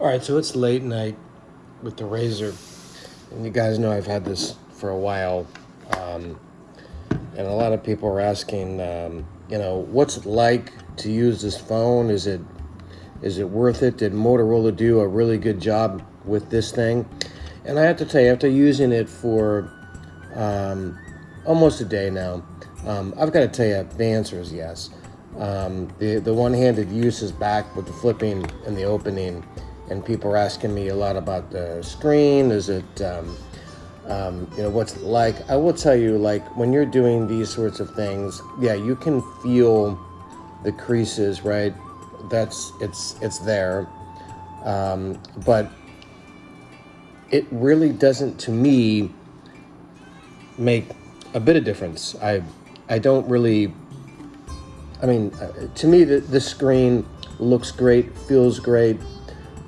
All right, so it's late night with the Razr. and you guys know I've had this for a while, um, and a lot of people are asking, um, you know, what's it like to use this phone? Is it is it worth it? Did Motorola do a really good job with this thing? And I have to tell you, after using it for um, almost a day now, um, I've got to tell you, the answer is yes. Um, the the one-handed use is back with the flipping and the opening and people are asking me a lot about the screen. Is it, um, um, you know, what's it like? I will tell you, like, when you're doing these sorts of things, yeah, you can feel the creases, right? That's, it's, it's there. Um, but it really doesn't, to me, make a bit of difference. I, I don't really, I mean, uh, to me, the, the screen looks great, feels great,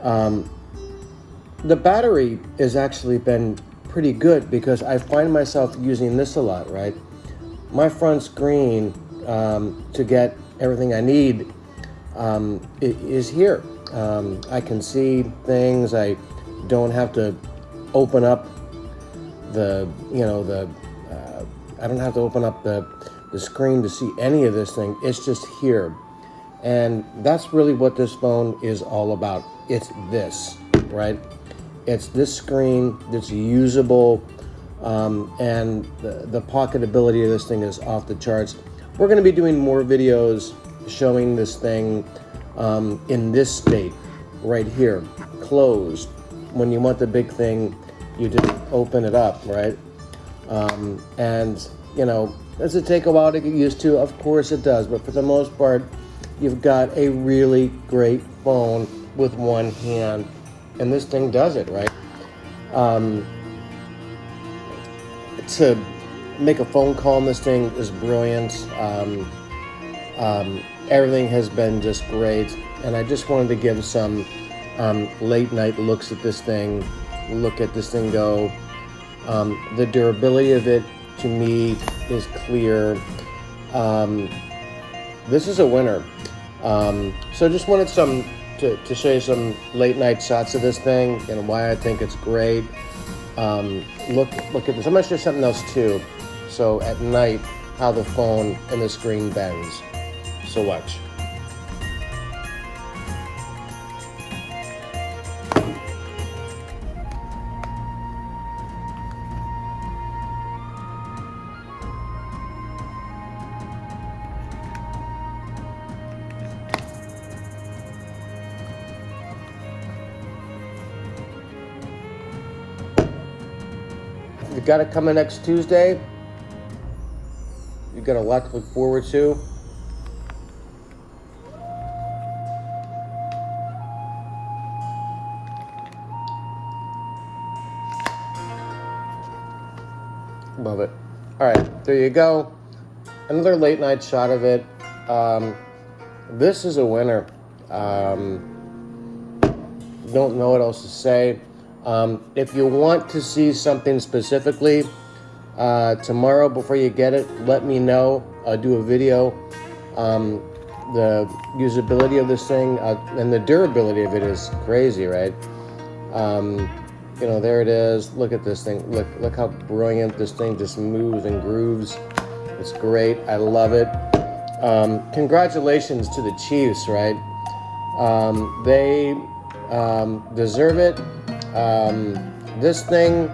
um, the battery has actually been pretty good because I find myself using this a lot, right? My front screen um, to get everything I need um, is here. Um, I can see things. I don't have to open up the, you know, the, uh, I don't have to open up the, the screen to see any of this thing. It's just here. And that's really what this phone is all about. It's this, right? It's this screen that's usable um, and the, the pocketability of this thing is off the charts. We're going to be doing more videos showing this thing um, in this state right here, closed. When you want the big thing, you just open it up, right? Um, and, you know, does it take a while to get used to? Of course it does, but for the most part, you've got a really great phone with one hand. And this thing does it, right? Um, to make a phone call on this thing is brilliant. Um, um, everything has been just great. And I just wanted to give some um, late night looks at this thing, look at this thing go. Um, the durability of it to me is clear. Um, this is a winner. Um, so just wanted some to, to show you some late night shots of this thing and why I think it's great. Um, look look at this. I'm gonna show you something else too. So at night, how the phone and the screen bends. So watch. Got it coming next Tuesday. You've got a lot to look forward to. Love it. All right, there you go. Another late night shot of it. Um, this is a winner. Um, don't know what else to say. Um, if you want to see something specifically uh, tomorrow before you get it, let me know. I'll do a video. Um, the usability of this thing uh, and the durability of it is crazy, right? Um, you know, there it is. Look at this thing. Look, look how brilliant this thing just moves and grooves. It's great. I love it. Um, congratulations to the Chiefs, right? Um, they um, deserve it. Um, this thing,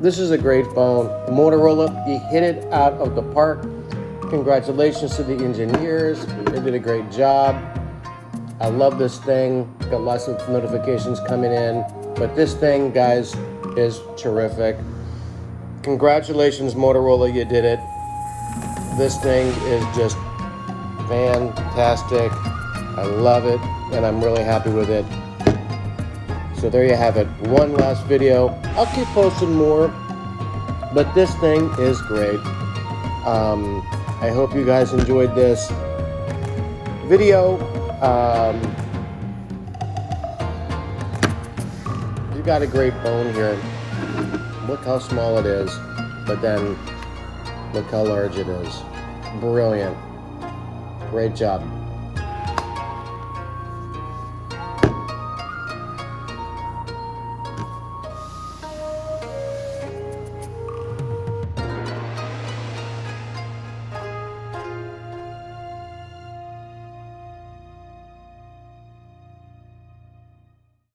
this is a great phone. Motorola, you hit it out of the park. Congratulations to the engineers. They did a great job. I love this thing. Got lots of notifications coming in. But this thing, guys, is terrific. Congratulations, Motorola, you did it. This thing is just fantastic. I love it, and I'm really happy with it. So there you have it. One last video. I'll keep posting more, but this thing is great. Um, I hope you guys enjoyed this video. Um, you got a great bone here. Look how small it is, but then look how large it is. Brilliant. Great job.